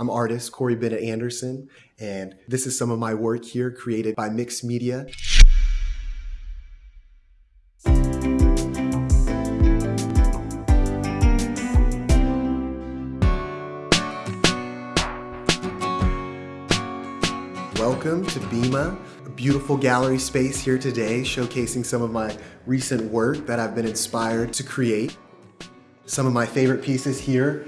I'm artist Corey Bennett Anderson, and this is some of my work here created by Mixed Media. Welcome to BIMA, a beautiful gallery space here today showcasing some of my recent work that I've been inspired to create. Some of my favorite pieces here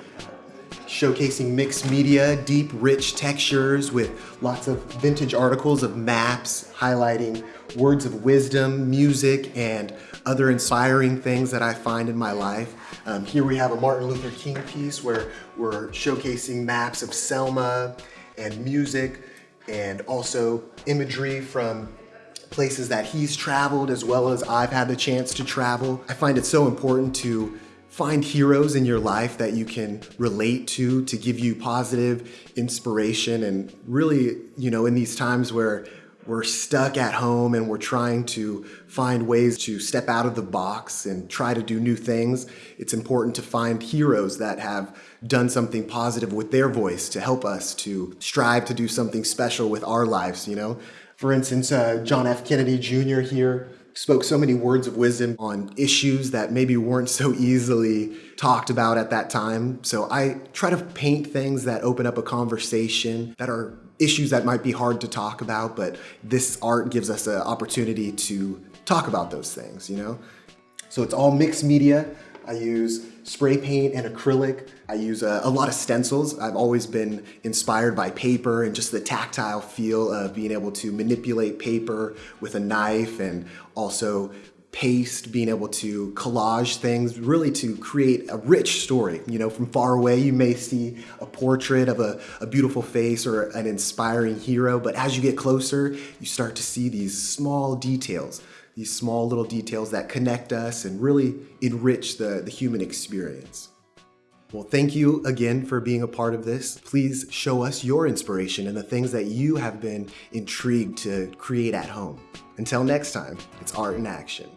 showcasing mixed media, deep, rich textures with lots of vintage articles of maps highlighting words of wisdom, music, and other inspiring things that I find in my life. Um, here we have a Martin Luther King piece where we're showcasing maps of Selma and music and also imagery from places that he's traveled as well as I've had the chance to travel. I find it so important to find heroes in your life that you can relate to to give you positive inspiration and really, you know, in these times where we're stuck at home and we're trying to find ways to step out of the box and try to do new things, it's important to find heroes that have done something positive with their voice to help us to strive to do something special with our lives, you know? For instance, uh, John F. Kennedy Jr. here spoke so many words of wisdom on issues that maybe weren't so easily talked about at that time. So I try to paint things that open up a conversation that are issues that might be hard to talk about, but this art gives us an opportunity to talk about those things, you know? So it's all mixed media. I use spray paint and acrylic. I use a, a, lot of stencils. I've always been inspired by paper and just the tactile feel of being able to manipulate paper with a knife and also paste, being able to collage things, really to create a rich story. You know, from far away, you may see a portrait of a, a, beautiful face or an inspiring hero, but as you get closer, you start to see these small details, these small little details that connect us and really enrich the, the human experience. Well, thank you again for being a part of this. Please show us your inspiration and the things that you have been intrigued to create at home. Until next time, it's art in action.